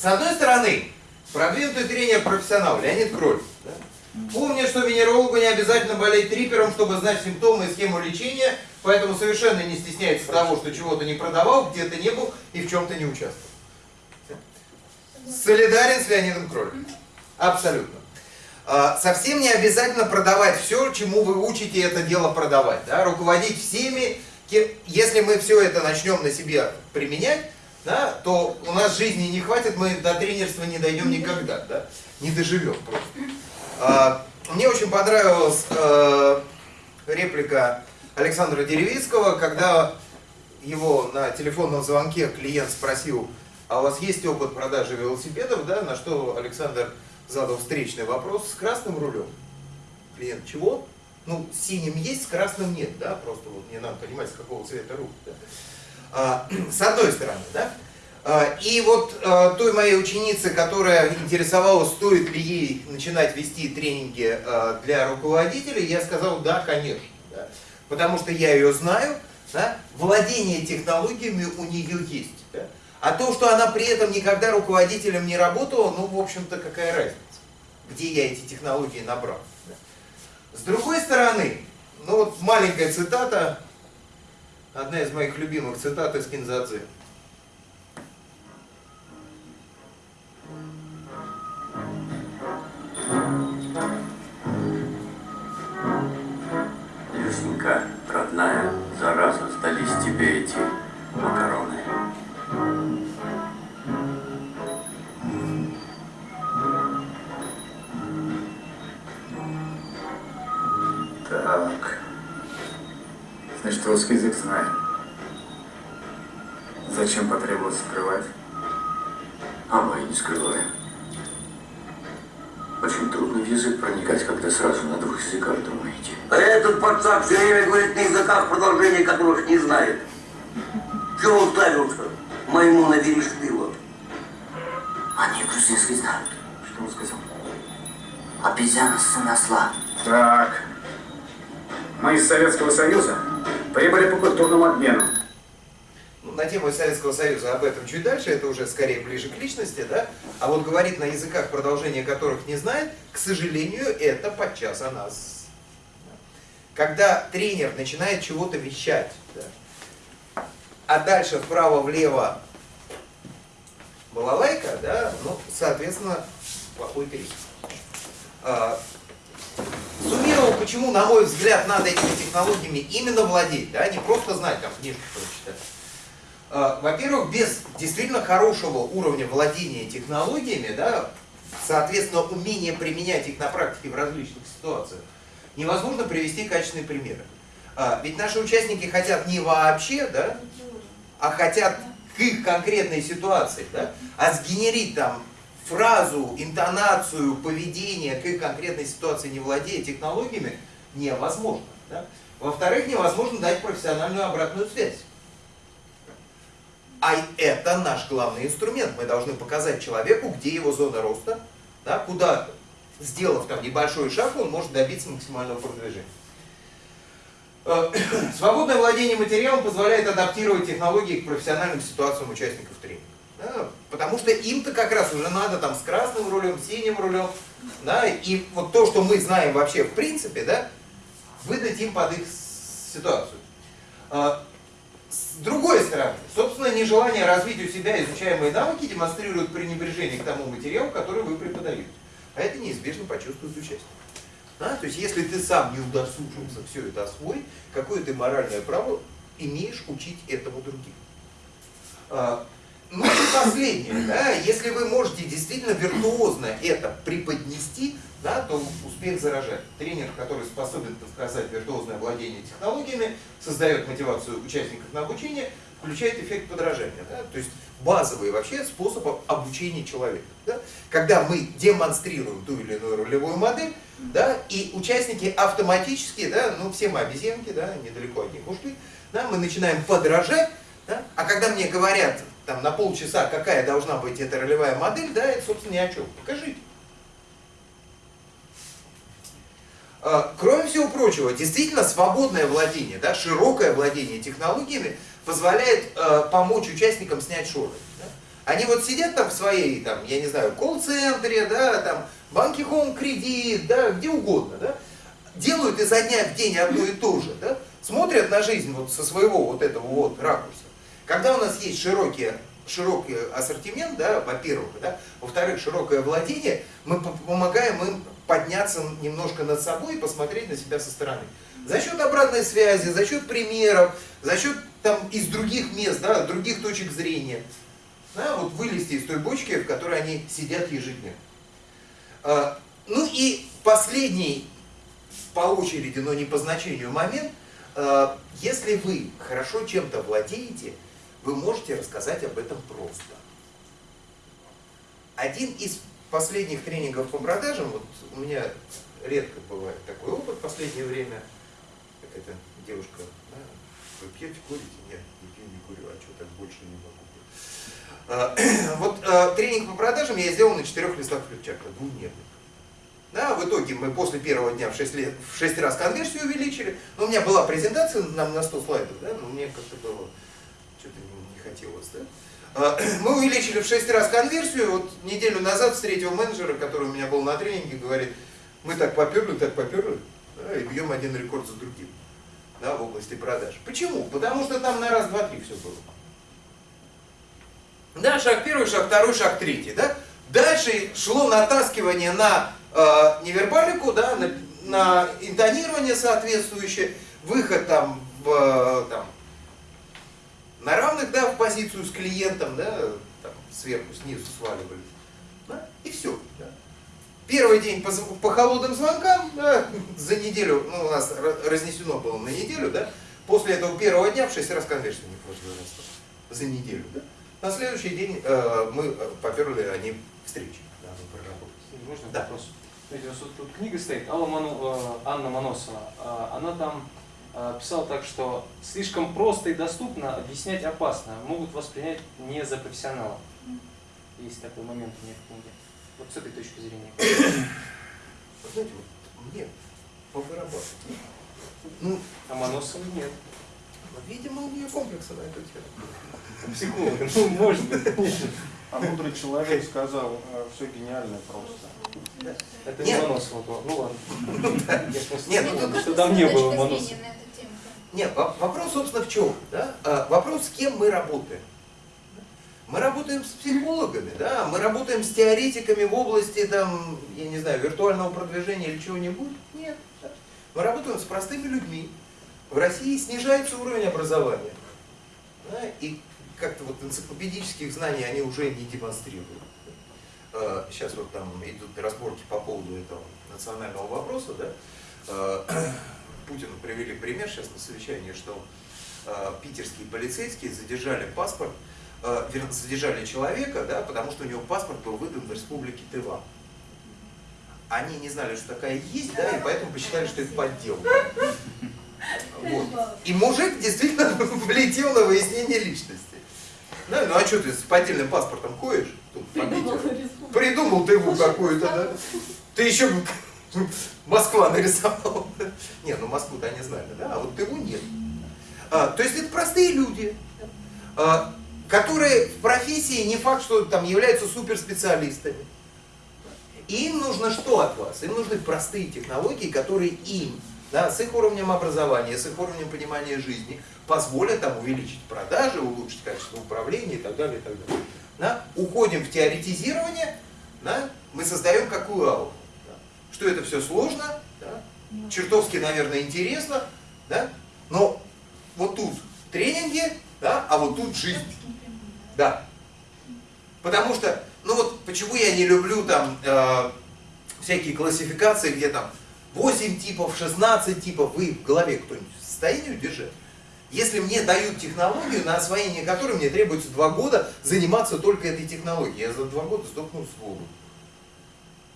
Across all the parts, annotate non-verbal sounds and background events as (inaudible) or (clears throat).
с одной стороны, продвинутый тренер профессионал Леонид Кроль. Да? Помню, что венерологу не обязательно болеть трипером, чтобы знать симптомы и схему лечения, поэтому совершенно не стесняется того, что чего-то не продавал, где-то не был и в чем-то не участвовал. Солидарен с Леонидом Кролем. Абсолютно. А, совсем не обязательно продавать все, чему вы учите это дело продавать. Да? Руководить всеми. Если мы все это начнем на себе применять, да, то у нас жизни не хватит, мы до тренерства не дойдем никогда. Да? Не доживем просто. А, мне очень понравилась а, реплика Александра Деревицкого, когда его на телефонном звонке клиент спросил, а у вас есть опыт продажи велосипедов, да, на что Александр задал встречный вопрос с красным рулем. Клиент, чего? Ну, синим есть, с красным нет, да, просто вот не надо понимать, с какого цвета руль. Да? А, (clears throat) с одной стороны, да. А, и вот а, той моей ученице, которая интересовалась, стоит ли ей начинать вести тренинги для руководителей, я сказал, да, конечно. Да, потому что я ее знаю, да, владение технологиями у нее есть. Да, а то, что она при этом никогда руководителем не работала, ну, в общем-то, какая разница, где я эти технологии набрал. С другой стороны, ну вот маленькая цитата, одна из моих любимых цитат из Кинзадзы. Люсенька, родная, зараза, сдались тебе эти макароны. Значит, русский язык знаем. Зачем потребовалось скрывать? А мы не скрываем. Очень трудно в язык проникать, когда сразу на двух языках думаете. А этот пацан все время говорит на языках, продолжение которых не знает. Чего уставился? Моему набери штыла. Они грузинский знают. Что он сказал? Обезьяна сын осла. Так. Мы из Советского Союза прибыли по культурному обмену. Ну, на тему Советского Союза об этом чуть дальше, это уже скорее ближе к личности, да? А вот говорит на языках, продолжение которых не знает, к сожалению, это подчас о нас. Когда тренер начинает чего-то вещать, да, а дальше вправо-влево балалайка, да, ну, соответственно, плохой тренер. А, суммировал, почему, на мой взгляд, надо этими технологиями именно владеть, да, не просто знать, там, книжку прочитать. А, во-первых, без действительно хорошего уровня владения технологиями, да, соответственно, умения применять их на практике в различных ситуациях, невозможно привести качественные примеры. А, ведь наши участники хотят не вообще, да, а хотят к их конкретной ситуации, да, а сгенерить там фразу, интонацию, поведение к конкретной ситуации, не владея технологиями, невозможно. Да? Во-вторых, невозможно дать профессиональную обратную связь. А это наш главный инструмент. Мы должны показать человеку, где его зона роста, да, куда, сделав там небольшой шаг, он может добиться максимального продвижения. Э, (coughs) свободное владение материалом позволяет адаптировать технологии к профессиональным ситуациям участников тренинга. Потому что им-то как раз уже надо там с красным рулем, синим рулем, да, и вот то, что мы знаем вообще в принципе, да, выдать им под их ситуацию. А, с другой стороны, собственно, нежелание развить у себя изучаемые навыки демонстрирует пренебрежение к тому материалу, который вы преподаете. А это неизбежно почувствует участник. Да? То есть, если ты сам не удосужился все это освоить, какое ты моральное право имеешь учить этому других? Ну и последнее, да, если вы можете действительно виртуозно это преподнести, да, то успех заражает. Тренер, который способен показать виртуозное владение технологиями, создает мотивацию участников на обучение, включает эффект подражания. Да? То есть базовый вообще способ обучения человека. Да? Когда мы демонстрируем ту или иную ролевую модель, да, и участники автоматически, да, ну все мы обезьянки, да, недалеко от них ушли, да, мы начинаем подражать, да? а когда мне говорят, там, на полчаса, какая должна быть эта ролевая модель, да, это, собственно, ни о чем. Покажите. А, кроме всего прочего, действительно свободное владение, да, широкое владение технологиями позволяет э, помочь участникам снять шоры. Да? Они вот сидят там в своей, там, я не знаю, колл-центре, да, там, банки Home кредит, да, где угодно, да, делают изо дня в день одно и то же, да, смотрят на жизнь вот со своего вот этого вот ракурса. Когда у нас есть широкий, широкий ассортимент, да, во-первых, да, во-вторых, широкое владение, мы помогаем им подняться немножко над собой и посмотреть на себя со стороны. За счет обратной связи, за счет примеров, за счет там из других мест, да, других точек зрения. Да, вот вылезти из той бочки, в которой они сидят ежедневно. А, ну и последний по очереди, но не по значению момент, а, если вы хорошо чем-то владеете, вы можете рассказать об этом просто. Один из последних тренингов по продажам, вот у меня редко бывает такой опыт в последнее время, как эта девушка, да, вы пьете, курите? Нет, не пью, не курю, а что так больше не могу. А, (clears throat) вот а, тренинг по продажам я сделал на четырех листах флипчарта, двухдневных. Да, в итоге мы после первого дня в 6, лет, в 6 раз конверсию увеличили. Но у меня была презентация нам на 100 слайдов, да, но мне как-то было, что-то не, хотелось. Да? А, (clears throat) мы увеличили в 6 раз конверсию. Вот неделю назад встретил менеджера, который у меня был на тренинге, говорит, мы так поперли, так поперли, да, и бьем один рекорд за другим да, в области продаж. Почему? Потому что там на раз, два, три все было. Да, шаг первый, шаг второй, шаг третий. Да? Дальше шло натаскивание на э, невербалику, да, на, на интонирование соответствующее, выход там, в, э, там, на равных да, в позицию с клиентом, да, там, сверху, снизу сваливались. Да, и все. Да. Первый день по, по холодным звонкам, да, (laughs) за неделю, ну, у нас разнесено было на неделю, да, после этого первого дня в 6 раз конверсия не раз за неделю. Да. На следующий день э, мы э, поперли они встречи. Да, Можно да. вопрос? Смотрите, вот тут книга стоит, Алла Ману, э, Анна Моносова. Э, она там э, писала так, что слишком просто и доступно объяснять опасно. Могут воспринять не за профессионала. Есть такой момент у меня в книге. Вот с этой точки зрения. Знаете, вот мне по барабану. Ну, а Моносова нет. Видимо, у нее комплексы на эту тему. Психолог, ну, может быть. А мудрый человек сказал, все гениально просто. Это не Моносова. Ну ладно. Нет, ну, что там не было Моносова. Нет, вопрос, собственно, в чем? Да? А, вопрос, с кем мы работаем. Мы работаем с психологами, да? мы работаем с теоретиками в области, там, я не знаю, виртуального продвижения или чего-нибудь. Нет. Да? Мы работаем с простыми людьми. В России снижается уровень образования. Да? И как-то вот энциклопедических знаний они уже не демонстрируют. Э, сейчас вот там идут разборки по поводу этого национального вопроса, да, э, (clears throat) Путину привели пример сейчас на совещании, что э, питерские полицейские задержали паспорт, задержали человека, да, потому что у него паспорт был выдан в республике Тыва. Они не знали, что такая есть, да, и поэтому посчитали, что это подделка. Вот. И мужик действительно (laughs) влетел на выяснение личности. Да, ну а что ты с поддельным паспортом ходишь? Тут, Придумал, Придумал ты его какую-то, да? Ты еще (laughs) Москва нарисовал. (laughs) Не, ну Москву-то они знали, да? А вот его нет. А, то есть это простые люди, а, которые в профессии не факт, что там являются суперспециалистами. И им нужно что от вас? Им нужны простые технологии, которые им да, с их уровнем образования, с их уровнем понимания жизни, позволят там увеличить продажи, улучшить качество управления и так далее. И так далее. Да? Уходим в теоретизирование, да? мы создаем какую ауру. Да? Что это все сложно, да? чертовски, наверное, интересно, да? но вот тут тренинги, да? а вот тут жизнь. Да. Потому что, ну вот почему я не люблю там э, всякие классификации, где там 8 типов, 16 типов, вы в голове кто-нибудь в состоянии удержать? Если мне дают технологию, на освоение которой мне требуется 2 года заниматься только этой технологией, я за 2 года сдохну с воду.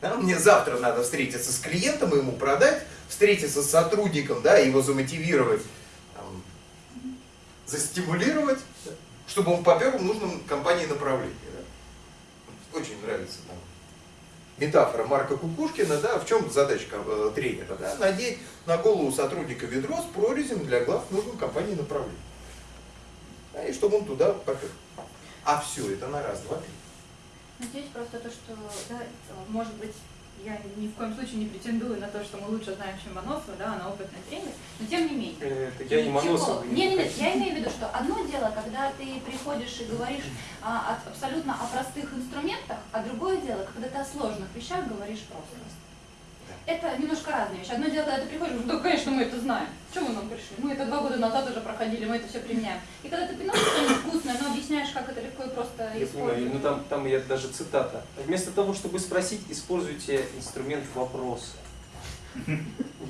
Да? Мне завтра надо встретиться с клиентом, ему продать, встретиться с сотрудником, да, его замотивировать, там, застимулировать, чтобы он попер в нужном компании направлении. Да? Очень нравится там метафора Марка Кукушкина, да, в чем задачка э, тренера? Да, надеть на голову сотрудника ведро с прорезем для глав нужной компании направления. Да, и чтобы он туда попер. А все это на раз, два, три. Но Здесь просто то, что, да, может быть, я ни в коем случае не претендую на то, что мы лучше знаем, чем Моносова, да, она опытный тренер, но тем не менее. Э, я не Моносов. Нет, нет, нет, я имею в виду, что одно дело, когда ты приходишь и говоришь а, от- абсолютно о простых инструментах, а другое дело, когда ты о сложных вещах говоришь просто. Это немножко разные вещи. Одно дело, когда ты приходишь, ну, да, конечно, мы это знаем. Чего мы нам пришли? Мы это два года назад уже проходили, мы это все применяем. И когда ты приносишь что-нибудь вкусное, но объясняешь, как это легко и просто Я понимаю, ну там, там я даже цитата. Вместо того, чтобы спросить, используйте инструмент вопроса.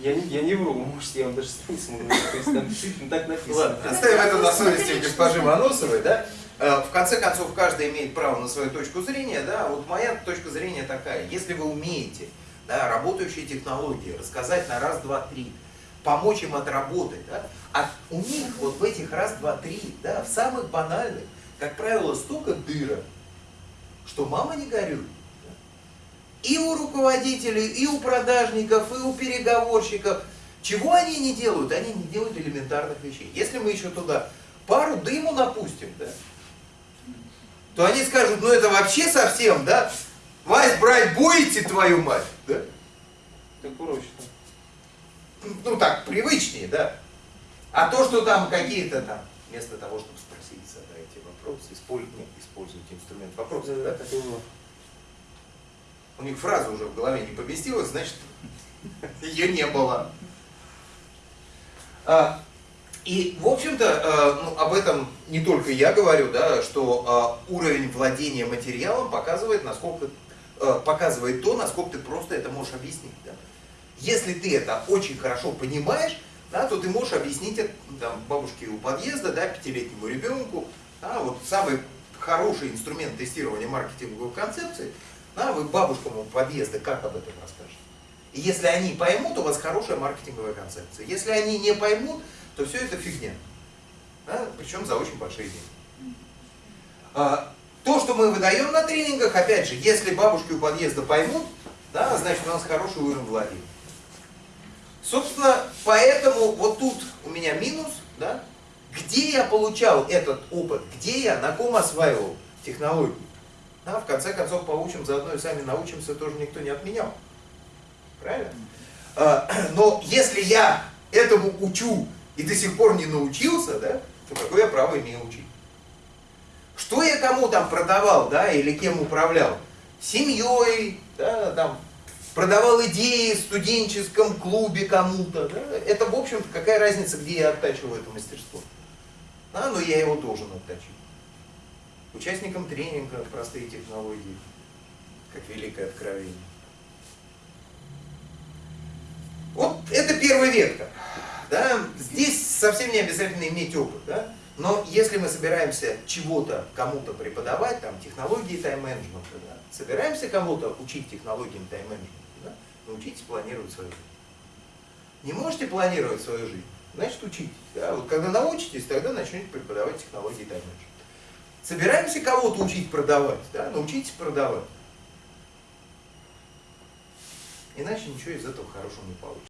Я не, я не вру, может, я вам даже страницу могу дать, то есть там действительно так написано. Ладно, оставим это на совести госпожи Моносовой, да? Э, В конце концов, каждый имеет право на свою точку зрения, да? Вот моя точка зрения такая. Если вы умеете, да, работающие технологии, рассказать на раз, два, три, помочь им отработать, да? А у них вот в этих раз, два, три, да, в самых банальных, как правило, столько дырок, что мама не горюй. И у руководителей, и у продажников, и у переговорщиков. Чего они не делают? Они не делают элементарных вещей. Если мы еще туда пару дыму напустим, да, то они скажут, ну это вообще совсем, да? Вась, брать будете, твою мать? Да? Так проще. Ну так, привычнее, да? А то, что там какие-то там, вместо того, чтобы спросить, задайте вопрос, используйте, нет, используйте инструмент вопроса, да? Было. У них фраза уже в голове не поместилась, значит, (laughs) ее не было. А, И, в общем-то, э, ну, об этом не только я говорю, да, что а, уровень владения материалом показывает, насколько, показывает то, насколько ты просто это можешь объяснить. Да. Если ты это очень хорошо понимаешь, да, то ты можешь объяснить это там, бабушке у подъезда, да, пятилетнему ребенку. Да, вот самый хороший инструмент тестирования маркетинговой концепции, да, вы бабушкам у подъезда как об этом расскажете? И если они поймут, у вас хорошая маркетинговая концепция. Если они не поймут, то все это фигня. Да, причем за очень большие деньги. То, что мы выдаем на тренингах, опять же, если бабушки у подъезда поймут, да, значит у нас хороший уровень владения. Собственно, поэтому вот тут у меня минус, да, где я получал этот опыт, где я, на ком осваивал технологии. Да, в конце концов, поучим, заодно и сами научимся, тоже никто не отменял. Правильно? А, (clears throat) Но если я этому учу и до сих пор не научился, да, то какое я право имею учить? Что я кому там продавал, да, или кем управлял? Семьей, да, там, продавал идеи в студенческом клубе кому-то, да? Это, в общем-то, какая разница, где я оттачиваю это мастерство? Да, но я его должен оттачивать. Участникам тренинга простые технологии, как великое откровение. Вот это первая ветка. Да? Здесь совсем не обязательно иметь опыт. Да? Но если мы собираемся чего-то кому-то преподавать, там, технологии тайм-менеджмента, да, собираемся кого-то учить технологиям тайм-менеджмента, да, научитесь планировать свою жизнь. Не можете планировать свою жизнь, значит учитесь. Да? Вот когда научитесь, тогда начнете преподавать технологии тайм-менеджмента. Собираемся кого-то учить продавать, да? научитесь продавать. Иначе ничего из этого хорошего не получится.